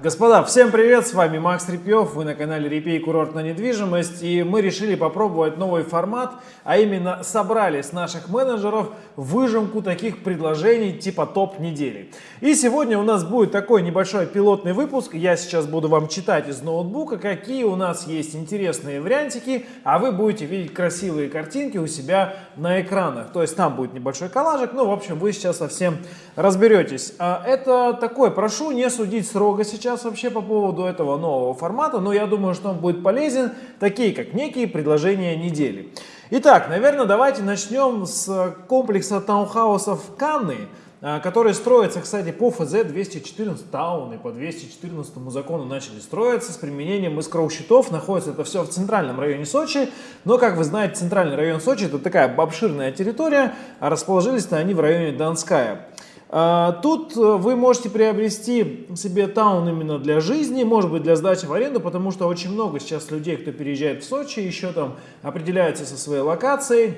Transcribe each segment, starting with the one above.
Господа, всем привет, с вами Макс Репьев, вы на канале Репей Курорт на недвижимость и мы решили попробовать новый формат, а именно собрали с наших менеджеров выжимку таких предложений типа топ недели. И сегодня у нас будет такой небольшой пилотный выпуск, я сейчас буду вам читать из ноутбука, какие у нас есть интересные вариантики, а вы будете видеть красивые картинки у себя на экранах, то есть там будет небольшой коллажик, ну в общем вы сейчас совсем разберетесь. А это такой, прошу не судить строго сейчас, сейчас вообще по поводу этого нового формата, но я думаю, что он будет полезен, такие как некие предложения недели. Итак, наверное, давайте начнем с комплекса таунхаусов Канны, а, который строится, кстати, по ФЗ-214 тауны, по 214 закону начали строиться с применением искроу-щитов. Находится это все в центральном районе Сочи, но, как вы знаете, центральный район Сочи это такая обширная территория, а расположились-то они в районе Донская. А, тут э, вы можете приобрести себе таун именно для жизни, может быть для сдачи в аренду, потому что очень много сейчас людей, кто переезжает в Сочи, еще там определяются со своей локацией,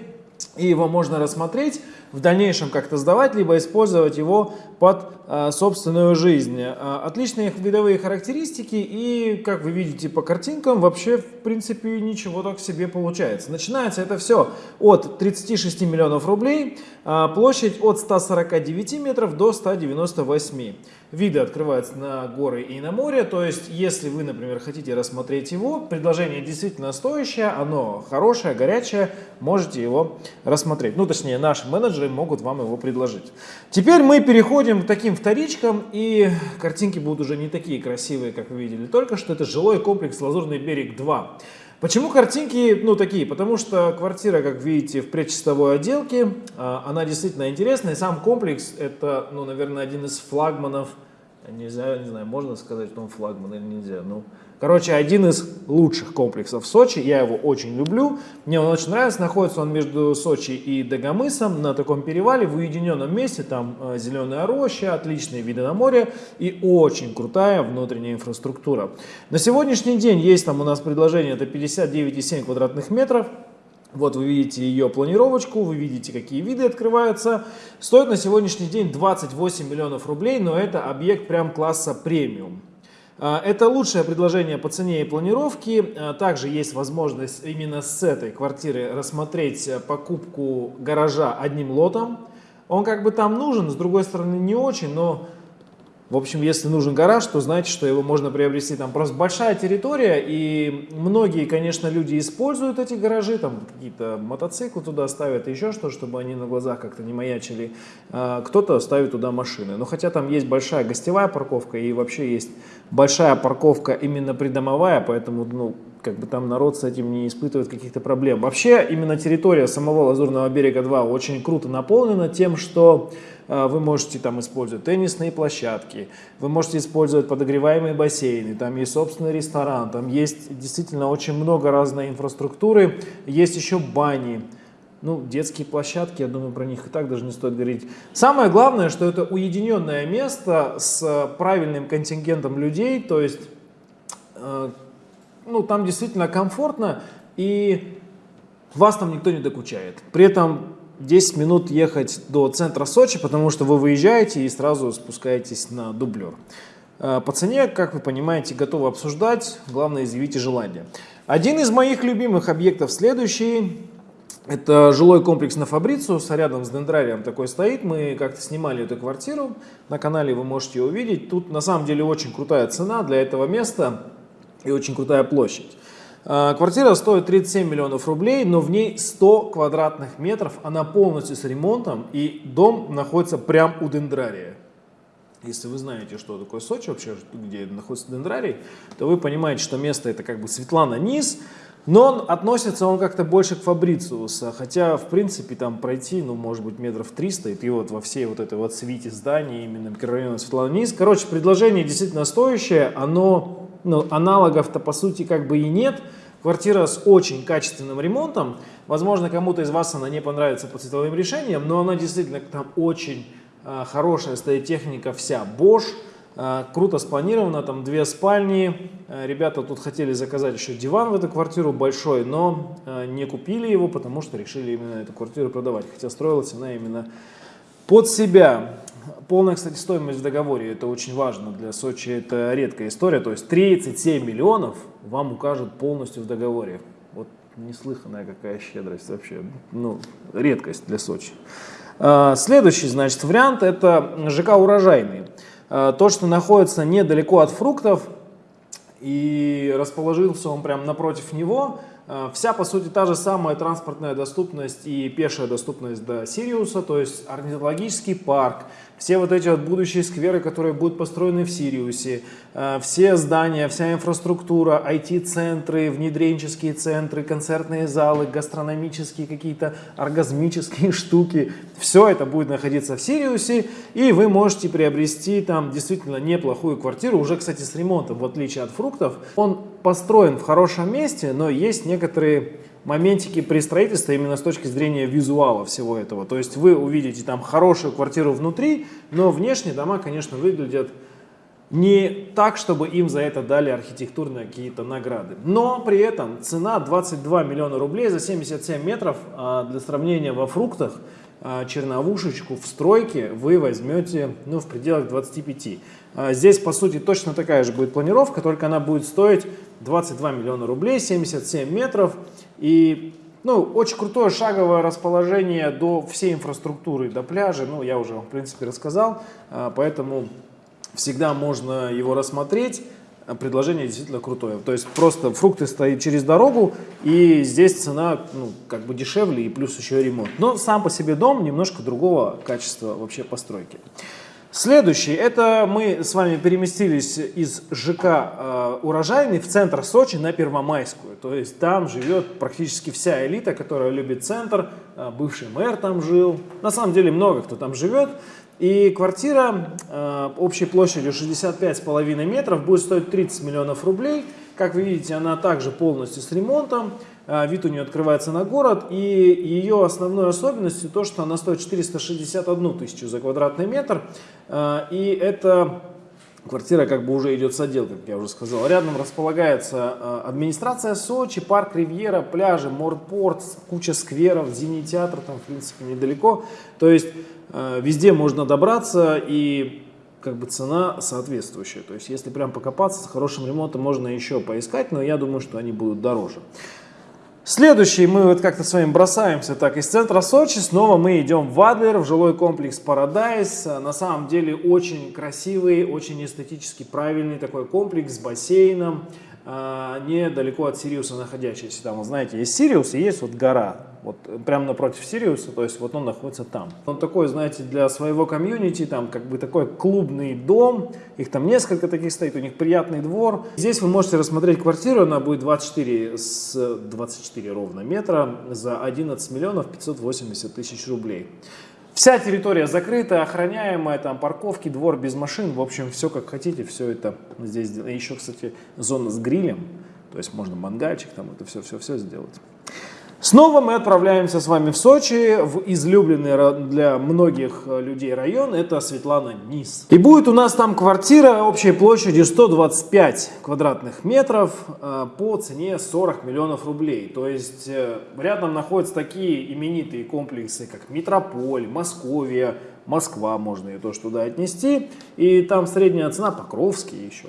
и его можно рассмотреть в дальнейшем как-то сдавать, либо использовать его под а, собственную жизнь. А, отличные видовые характеристики и, как вы видите по картинкам, вообще в принципе ничего так себе получается. Начинается это все от 36 миллионов рублей, а, площадь от 149 метров до 198. Виды открываются на горы и на море, то есть если вы, например, хотите рассмотреть его, предложение действительно стоящее, оно хорошее, горячее, можете его рассмотреть. Ну, точнее, наши менеджеры менеджеры могут вам его предложить. Теперь мы переходим к таким вторичкам, и картинки будут уже не такие красивые, как вы видели только что. Это жилой комплекс «Лазурный берег 2». Почему картинки, ну, такие? Потому что квартира, как видите, в предчистовой отделке, а, она действительно интересная. Сам комплекс, это, ну, наверное, один из флагманов, не знаю, не знаю, можно сказать, что он флагман или нельзя, ну, Короче, один из лучших комплексов в Сочи, я его очень люблю, мне он очень нравится, находится он между Сочи и Дагомысом на таком перевале, в уединенном месте, там э, зеленая роща, отличные виды на море и очень крутая внутренняя инфраструктура. На сегодняшний день есть там у нас предложение, это 59,7 квадратных метров, вот вы видите ее планировочку, вы видите, какие виды открываются. Стоит на сегодняшний день 28 миллионов рублей, но это объект прям класса премиум. А, это лучшее предложение по цене и планировке. А, также есть возможность именно с этой квартиры рассмотреть э, покупку гаража одним лотом. Он как бы там нужен, с другой стороны не очень, но в общем, если нужен гараж, то знаете, что его можно приобрести. Там просто большая территория, и многие, конечно, люди используют эти гаражи, там какие-то мотоциклы туда ставят, еще что, чтобы они на глазах как-то не маячили. А, кто-то ставит туда машины. Но хотя там есть большая гостевая парковка, и вообще есть большая парковка именно придомовая, поэтому, ну, как бы там народ с этим не испытывает каких-то проблем. Вообще, именно территория самого Лазурного берега 2 очень круто наполнена тем, что э, вы можете там использовать теннисные площадки, вы можете использовать подогреваемые бассейны, там есть собственный ресторан, там есть действительно очень много разной инфраструктуры, есть еще бани, ну, детские площадки, я думаю, про них и так даже не стоит говорить. Самое главное, что это уединенное место с правильным контингентом людей, то есть э, ну, там действительно комфортно, и вас там никто не докучает. При этом 10 минут ехать до центра Сочи, потому что вы выезжаете и сразу спускаетесь на дублер. Э, по цене, как вы понимаете, готовы обсуждать, главное изъявите желание. Один из моих любимых объектов следующий, это жилой комплекс на Фабрициус, рядом с дендрарием такой стоит. Мы как-то снимали эту квартиру, на канале вы можете ее увидеть. Тут на самом деле очень крутая цена для этого места и очень крутая площадь. А, квартира стоит 37 миллионов рублей, но в ней 100 квадратных метров, она полностью с ремонтом, и дом находится прям у дендрария. Если вы знаете, что такое Сочи вообще, где находится дендрарий, то вы понимаете, что место это как бы Светлана низ, но он относится он как-то больше к Фабрициуса, хотя в принципе там пройти, ну может быть метров 300, и ты вот во всей вот этой вот свите зданий, именно микрорайона Светлана низ. Короче, предложение действительно стоящее, оно ну, аналогов-то по сути как бы и нет. Квартира с очень качественным ремонтом. Возможно, кому-то из вас она не понравится по цветовым решениям, но она действительно там очень э, хорошая стоит техника вся. Bosch, э, круто спланирована, там две спальни. Э, ребята тут хотели заказать еще диван в эту квартиру большой, но не купили его, потому что решили именно эту квартиру продавать. Хотя строилась она именно под себя. полная, кстати, стоимость в договоре, это очень важно для Сочи, это редкая история, то есть 37 миллионов вам укажут полностью в договоре. Вот неслыханная какая щедрость вообще, ну, редкость для Сочи. А, следующий, значит, вариант это ЖК «Урожайный». А, то, что находится недалеко от фруктов и расположился он прямо напротив него – вся, по сути, та же самая транспортная доступность и пешая доступность до Сириуса, то есть орнитологический парк, все вот эти вот будущие скверы, которые будут построены в Сириусе, э, все здания, вся инфраструктура, IT-центры, внедренческие центры, концертные залы, гастрономические какие-то оргазмические штуки, все это будет находиться в Сириусе, и вы можете приобрести там действительно неплохую квартиру, уже, кстати, с ремонтом, в отличие от фруктов. Он построен в хорошем месте, но есть некоторые моментики при строительстве именно с точки зрения визуала всего этого. То есть вы увидите там хорошую квартиру внутри, но внешне дома, конечно, выглядят не так, чтобы им за это дали архитектурные какие-то награды. Но при этом цена 22 миллиона рублей за 77 метров, а для сравнения во фруктах, а, черновушечку в стройке вы возьмете ну, в пределах 25. А здесь, по сути, точно такая же будет планировка, только она будет стоить 22 миллиона рублей, 77 метров. И ну, очень крутое шаговое расположение до всей инфраструктуры, до пляжа. Ну, я уже в принципе, рассказал. А, поэтому всегда можно его рассмотреть. Предложение действительно крутое. То есть просто фрукты стоят через дорогу, и здесь цена ну, как бы дешевле, и плюс еще ремонт. Но сам по себе дом немножко другого качества вообще постройки. Следующий, это мы с вами переместились из ЖК э, Урожайный в центр Сочи на Первомайскую. То есть там живет практически вся элита, которая любит центр. Э, бывший мэр там жил. На самом деле много кто там живет. И квартира э, общей площадью 65,5 метров будет стоить 30 миллионов рублей. Как вы видите, она также полностью с ремонтом. А, вид у нее открывается на город, и ее основной особенностью то, что она стоит 461 тысячу за квадратный метр, а, и это квартира как бы уже идет с отделкой, как я уже сказал. Рядом располагается а, администрация Сочи, парк Ривьера, пляжи, морпорт, куча скверов, зимний театр там в принципе недалеко. То есть везде можно добраться и как бы цена соответствующая. То есть если прям покопаться с хорошим ремонтом можно еще поискать, но я думаю, что они будут дороже. Следующий мы вот как-то с вами бросаемся так из центра Сочи, снова мы идем в Адлер, в жилой комплекс Парадайз. На самом деле очень красивый, очень эстетически правильный такой комплекс с бассейном, а, недалеко от Сириуса находящийся. Там, знаете, есть Сириус и есть вот гора вот прямо напротив Сириуса, то есть вот он находится там. Он такой, знаете, для своего комьюнити, там как бы такой клубный дом, их там несколько таких стоит, у них приятный двор. Здесь вы можете рассмотреть квартиру, она будет 24 с 24 ровно метра за 11 миллионов 580 тысяч рублей. Вся территория закрыта, охраняемая, там парковки, двор без машин, в общем, все как хотите, все это здесь. Еще, кстати, зона с грилем, то есть можно мангальчик, там это все-все-все сделать. Снова мы отправляемся с вами в Сочи, в излюбленный для многих э, людей район, это Светлана Низ. И будет у нас там квартира общей площадью 125 квадратных метров э, по цене 40 миллионов рублей. То есть э, рядом находятся такие именитые комплексы, как Метрополь, Московия, Москва, можно ее тоже туда отнести. И там средняя цена, Покровский еще,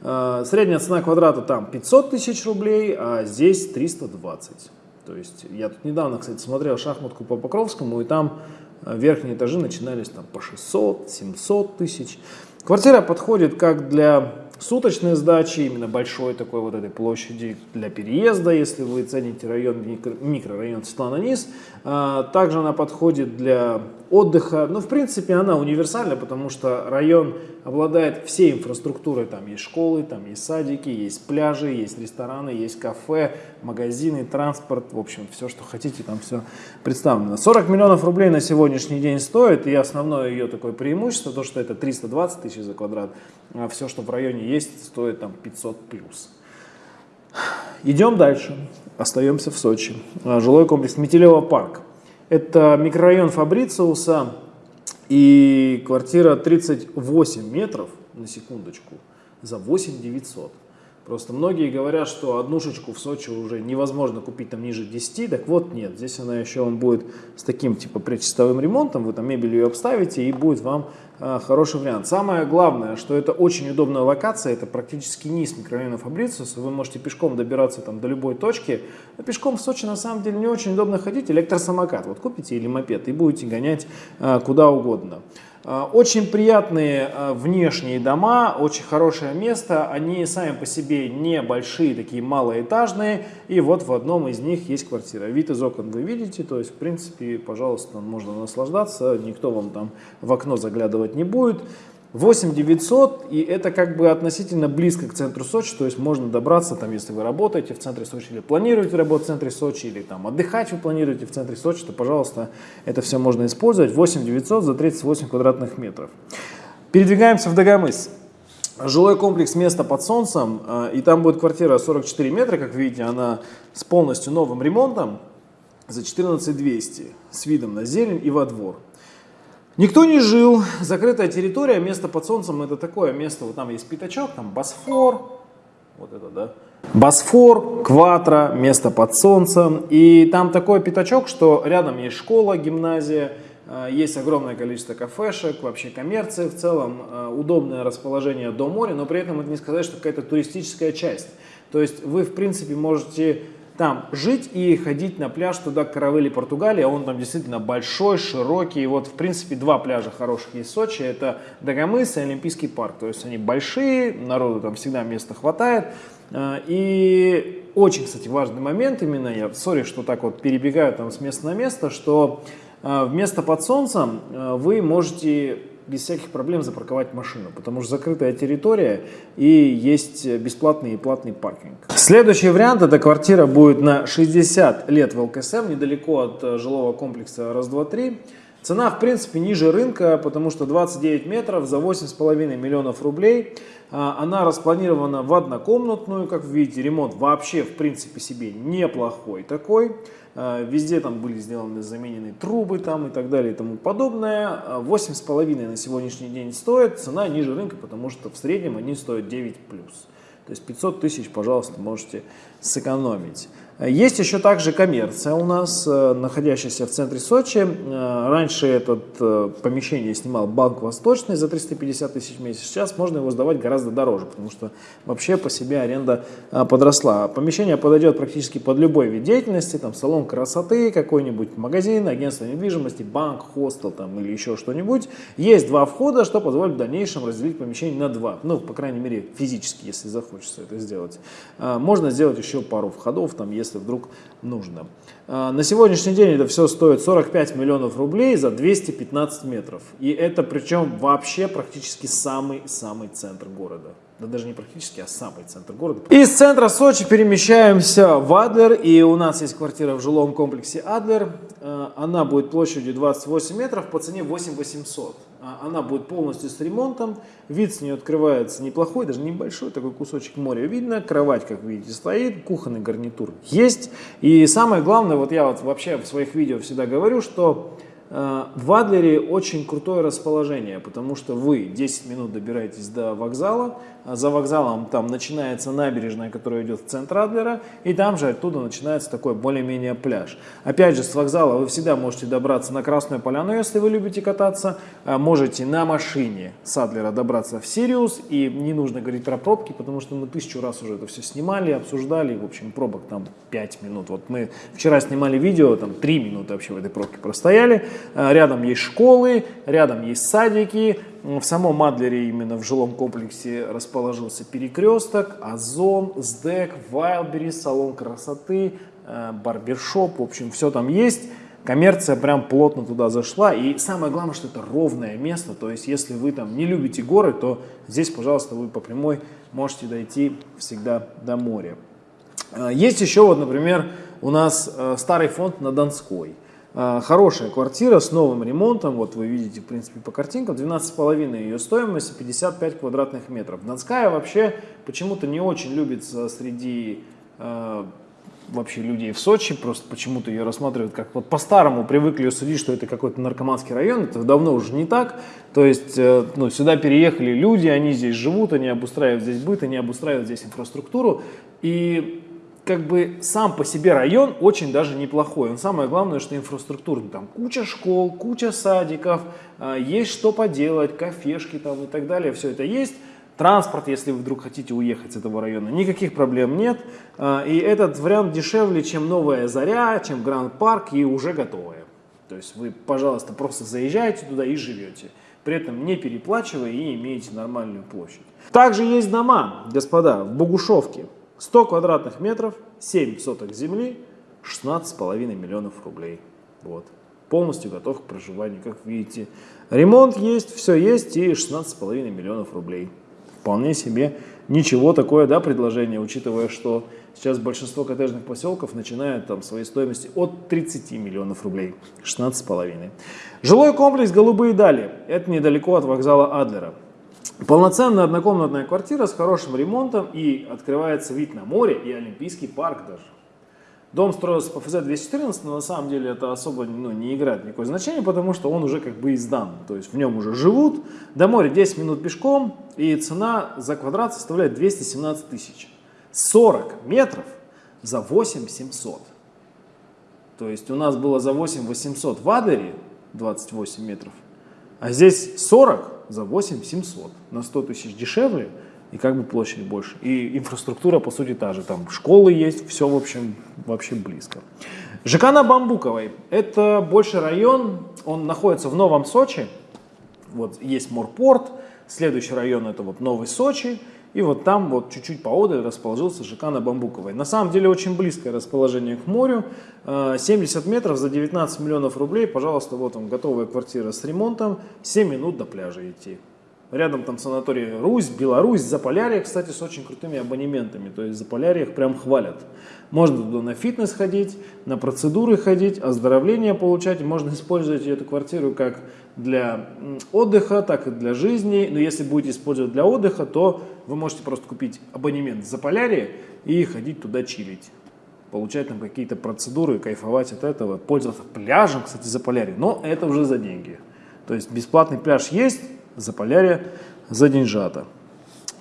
средняя цена квадрата там 500 тысяч рублей, а здесь 320. То есть я тут недавно, кстати, смотрел шахматку по Покровскому, и там э, верхние этажи начинались там по 600-700 тысяч. Квартира подходит как для суточной сдачи, именно большой такой вот этой площади для переезда, если вы цените район, микро, микрорайон Светлана Низ. А, также она подходит для отдыха. Ну, в принципе, она универсальна, потому что район обладает всей инфраструктурой. Там есть школы, там есть садики, есть пляжи, есть рестораны, есть кафе, магазины, транспорт. В общем, все, что хотите, там все представлено. 40 миллионов рублей на сегодняшний день стоит. И основное ее такое преимущество, то, что это 320 тысяч за квадрат. А все, что в районе есть, стоит там 500 плюс. Идем дальше. Остаемся в Сочи. А, жилой комплекс Метелево парк. Это микрорайон Фабрициуса и квартира 38 метров, на секундочку, за 8 900. Просто многие говорят, что однушечку в Сочи уже невозможно купить там ниже 10, так вот нет, здесь она еще вам будет с таким типа предчистовым ремонтом, вы там мебель ее обставите и будет вам хороший вариант. Самое главное, что это очень удобная локация, это практически низ микрорайона Фабрициуса, вы можете пешком добираться там до любой точки, а пешком в Сочи на самом деле не очень удобно ходить, электросамокат вот купите или мопед и будете гонять э, куда угодно. А, очень приятные а, внешние дома, очень хорошее место, они сами по себе небольшие, такие малоэтажные, и вот в одном из них есть квартира. Вид из окон вы видите, то есть в принципе, пожалуйста, можно наслаждаться, никто вам там в окно заглядывать не будет. 8 900, и это как бы относительно близко к центру Сочи, то есть можно добраться, там, если вы работаете в центре Сочи, или планируете работать в центре Сочи, или там отдыхать вы планируете в центре Сочи, то, пожалуйста, это все можно использовать. 8 900 за 38 квадратных метров. Передвигаемся в Дагомыс. Жилой комплекс «Место под солнцем», э, и там будет квартира 44 метра, как видите, она с полностью новым ремонтом за 14 200 с видом на зелень и во двор. Никто не жил, закрытая территория, место под солнцем это такое место, вот там есть пятачок, там Босфор, вот это, да, Босфор, Кватра, место под солнцем, и там такой пятачок, что рядом есть школа, гимназия, э, есть огромное количество кафешек, вообще коммерции в целом, э, удобное расположение до моря, но при этом это не сказать, что какая-то туристическая часть. То есть вы, в принципе, можете там жить и ходить на пляж туда, к Каравелли, Португалия. Он там действительно большой, широкий. Вот, в принципе, два пляжа хороших есть в Сочи. Это Дагомыс и Олимпийский парк. То есть они большие, народу там всегда места хватает. А, и очень, кстати, важный момент именно, я сори, что так вот перебегаю там с места на место, что а, вместо под солнцем а, вы можете без всяких проблем запарковать машину, потому что закрытая территория и есть бесплатный и платный паркинг. Следующий вариант, эта квартира будет на 60 лет в ЛКСМ, недалеко от э, жилого комплекса раз-два-три. Цена, в принципе, ниже рынка, потому что 29 метров за 8,5 миллионов рублей. А, она распланирована в однокомнатную, как вы видите, ремонт вообще, в принципе, себе неплохой такой. А, везде там были сделаны заменены трубы там и так далее и тому подобное. 8,5 а, на сегодняшний день стоит, цена ниже рынка, потому что в среднем они стоят 9+. То есть 500 тысяч, пожалуйста, можете сэкономить. Есть еще также коммерция у нас, э, находящаяся в центре Сочи. Э, раньше это э, помещение снимал Банк Восточный за 350 тысяч в месяц. Сейчас можно его сдавать гораздо дороже, потому что вообще по себе аренда подросла. Помещение подойдет практически под любой вид деятельности, там салон красоты, какой-нибудь магазин, агентство недвижимости, банк, хостел там, или еще что-нибудь. Есть два входа, что позволит в дальнейшем разделить помещение на два. Ну, по крайней мере, физически, если захочется это сделать. Можно сделать еще пару входов, там, если если вдруг нужно. А, на сегодняшний день это все стоит 45 миллионов рублей за 215 метров. И это причем вообще практически самый-самый центр города. Да даже не практически, а самый центр города. Из центра Сочи перемещаемся в Адлер. И у нас есть квартира в жилом комплексе Адлер. А, она будет площадью 28 метров по цене 8 800. А, она будет полностью с ремонтом. Вид с нее открывается неплохой, даже небольшой, такой кусочек моря видно. Кровать, как видите, стоит, кухонный гарнитур есть. И самое главное, вот я вот вообще в своих видео всегда говорю, что в Адлере очень крутое расположение, потому что вы 10 минут добираетесь до вокзала, а за вокзалом там начинается набережная, которая идет в центр Адлера, и там же оттуда начинается такой более-менее пляж. Опять же, с вокзала вы всегда можете добраться на Красную Поляну, если вы любите кататься, а можете на машине с Адлера добраться в Сириус, и не нужно говорить про пробки, потому что мы тысячу раз уже это все снимали, обсуждали, в общем, пробок там 5 минут. Вот мы вчера снимали видео, там 3 минуты вообще в этой пробке простояли, Э, рядом есть школы, рядом есть садики. В самом Адлере, именно в жилом комплексе, расположился перекресток, Озон, СДЭК, Вайлбери, салон красоты, э, барбершоп. В общем, все там есть. Коммерция прям плотно туда зашла. И самое главное, что это ровное место. То есть, если вы там не любите горы, то здесь, пожалуйста, вы по прямой можете дойти всегда до моря. Э, есть еще, вот, например, у нас старый фонд на Донской. А, хорошая квартира с новым ремонтом, вот вы видите, в принципе, по картинкам, 12,5 ее стоимость, 55 квадратных метров. Донская вообще почему-то не очень любится среди э, вообще людей в Сочи, просто почему-то ее рассматривают как вот по-старому привыкли ее судить, что это какой-то наркоманский район, это давно уже не так, то есть э, ну, сюда переехали люди, они здесь живут, они обустраивают здесь быт, они обустраивают здесь инфраструктуру, и как бы сам по себе район очень даже неплохой. Он самое главное, что инфраструктура, там куча школ, куча садиков, а, есть что поделать, кафешки там и так далее, все это есть. Транспорт, если вы вдруг хотите уехать с этого района, никаких проблем нет. А, и этот вариант дешевле, чем Новая Заря, чем Гранд Парк и уже готовая. То есть вы, пожалуйста, просто заезжаете туда и живете. При этом не переплачивая и имеете нормальную площадь. Также есть дома, господа, в Богушевке. 100 квадратных метров, 7 соток земли, 16,5 миллионов рублей. Вот. Полностью готов к проживанию, как видите. Ремонт есть, все есть и 16,5 миллионов рублей. Вполне себе ничего такое, да, предложение, учитывая, что сейчас большинство коттеджных поселков начинают там своей стоимости от 30 миллионов рублей, 16,5. Жилой комплекс «Голубые дали». Это недалеко от вокзала Адлера. Полноценная однокомнатная квартира с хорошим ремонтом и открывается вид на море и Олимпийский парк даже. Дом строился по ФЗ-214, но на самом деле это особо ну, не играет никакое значение, потому что он уже как бы издан. То есть в нем уже живут. До моря 10 минут пешком и цена за квадрат составляет 217 тысяч. 40 метров за 8 700. То есть у нас было за 8 800 в Адлере 28 метров, а здесь 40 за 8 700, на 100 тысяч дешевле и как бы площадь больше. И инфраструктура по сути та же, там школы есть, все в общем вообще близко. ЖК на Бамбуковой, это больше район, он находится в Новом Сочи, вот есть Морпорт, следующий район это вот Новый Сочи, и вот там вот чуть-чуть поодаль расположился ЖК на Бамбуковой. На самом деле очень близкое расположение к морю. 70 э, метров за 19 миллионов рублей. Пожалуйста, вот он, готовая квартира с ремонтом. 7 минут до пляжа идти. Рядом там санаторий Русь, Беларусь, Заполярье, кстати, с очень крутыми абонементами. То есть Заполярье их прям хвалят. Можно туда на фитнес ходить, на процедуры ходить, оздоровление получать. Можно использовать эту квартиру как для отдыха, так и для жизни. Но если будете использовать для отдыха, то вы можете просто купить абонемент в Заполярье и ходить туда чилить. Получать там какие-то процедуры, кайфовать от этого, пользоваться пляжем, кстати, Заполярье. Но это уже за деньги. То есть бесплатный пляж есть, Заполярье за деньжата.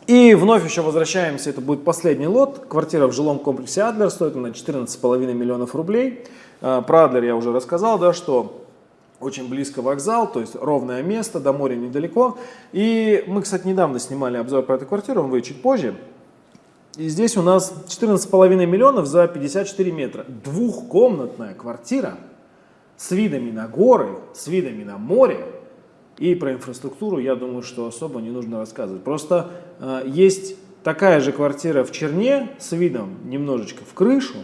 И вновь еще возвращаемся, это будет последний лот. Квартира в жилом комплексе Адлер стоит на 14,5 миллионов рублей. А, про Адлер я уже рассказал, да, что очень близко вокзал, то есть ровное место, до моря недалеко. И мы, кстати, недавно снимали обзор про эту квартиру, он выйдет чуть позже. И здесь у нас 14,5 миллионов за 54 метра. Двухкомнатная квартира с видами на горы, с видами на море, и про инфраструктуру, я думаю, что особо не нужно рассказывать. Просто э, есть такая же квартира в Черне с видом немножечко в крышу,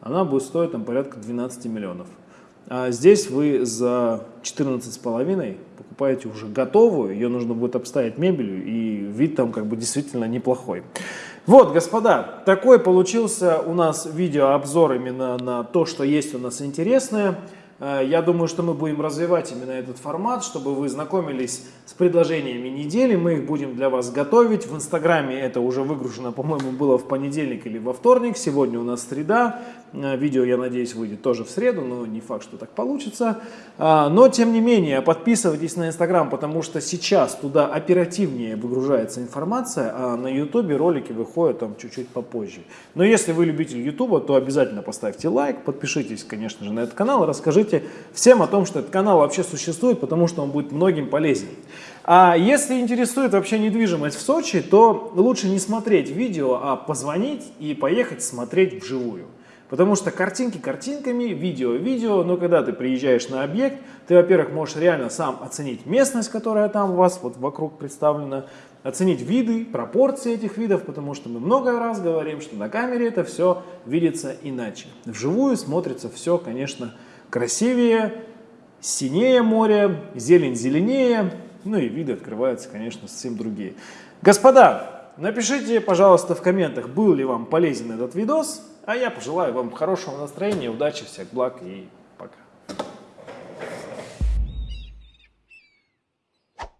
она будет стоить там порядка 12 миллионов. А здесь вы за 14,5 покупаете уже готовую, ее нужно будет обставить мебелью, и вид там как бы действительно неплохой. Вот, господа, такой получился у нас видеообзор именно на то, что есть у нас интересное. Э, я думаю, что мы будем развивать именно этот формат, чтобы вы знакомились с предложениями недели. Мы их будем для вас готовить. В Инстаграме это уже выгружено, по-моему, было в понедельник или во вторник. Сегодня у нас среда. Э, видео, я надеюсь, выйдет тоже в среду, но не факт, что так получится. А, но, тем не менее, подписывайтесь на Инстаграм, потому что сейчас туда оперативнее выгружается информация, а на Ютубе ролики выходят там чуть-чуть попозже. Но если вы любитель Ютуба, то обязательно поставьте лайк, подпишитесь, конечно же, на этот канал и расскажите всем о том, что этот канал вообще существует, потому что он будет многим полезен. А если интересует вообще недвижимость в Сочи, то лучше не смотреть видео, а позвонить и поехать смотреть вживую. Потому что картинки картинками, видео видео, но когда ты приезжаешь на объект, ты, во-первых, можешь реально сам оценить местность, которая там у вас вот вокруг представлена, оценить виды, пропорции этих видов, потому что мы много раз говорим, что на камере это все видится иначе. Вживую смотрится все, конечно, красивее, синее море, зелень зеленее, ну и виды открываются, конечно, совсем другие. Господа, напишите, пожалуйста, в комментах, был ли вам полезен этот видос. А я пожелаю вам хорошего настроения, удачи, всех благ и